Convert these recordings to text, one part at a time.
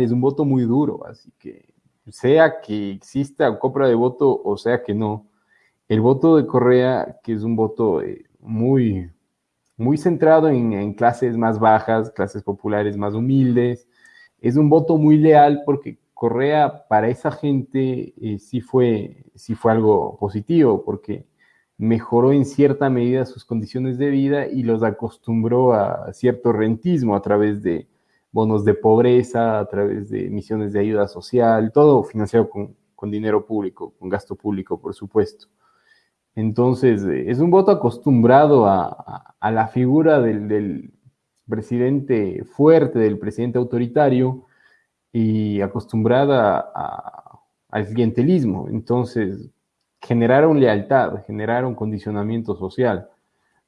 es un voto muy duro, así que sea que exista compra de voto o sea que no, el voto de Correa, que es un voto eh, muy, muy centrado en, clases más bajas, clases populares más humildes, es un voto muy leal porque Correa para esa gente eh, sí, fue, sí fue algo positivo, porque mejoró en cierta medida sus condiciones de vida y los acostumbró a cierto rentismo a través de bonos de pobreza, a través de misiones de ayuda social, todo financiado con, dinero público, con gasto público, por supuesto. Entonces, eh, es un voto acostumbrado a, la figura del, presidente fuerte, del presidente autoritario y acostumbrada al clientelismo. Entonces, generaron lealtad, generaron condicionamiento social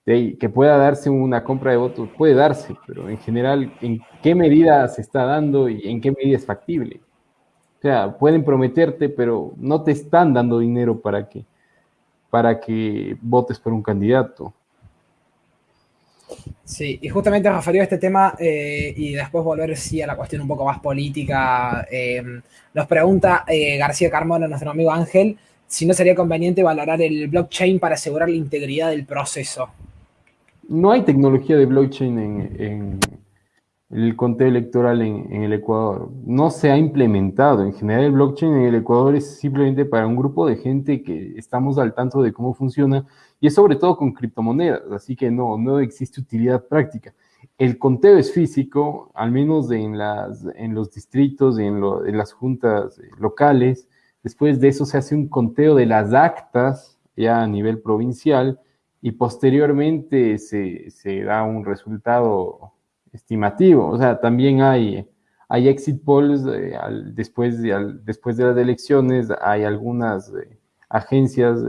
que pueda darse una compra de votos, puede darse, pero en general, ¿en qué medida se está dando y en qué medida es factible? O sea, pueden prometerte, pero no te están dando dinero para que, para que votes por un candidato. Sí, y justamente referido a este tema eh, y después volver sí a la cuestión un poco más política, eh, nos pregunta eh, García Carmona, nuestro amigo Ángel, si no sería conveniente valorar el blockchain para asegurar la integridad del proceso no hay tecnología de blockchain en, el conteo electoral en, el Ecuador. No se ha implementado. En general, el blockchain en el Ecuador es simplemente para un grupo de gente que estamos al tanto de cómo funciona y es sobre todo con criptomonedas, así que no, no existe utilidad práctica. El conteo es físico, al menos en, los distritos, en, en las juntas locales. Después de eso se hace un conteo de las actas ya a nivel provincial y posteriormente se, da un resultado estimativo. O sea, también hay, hay exit polls eh, después, de, después de las elecciones, hay algunas eh, agencias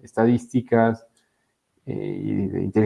estadísticas eh, y de inteligencia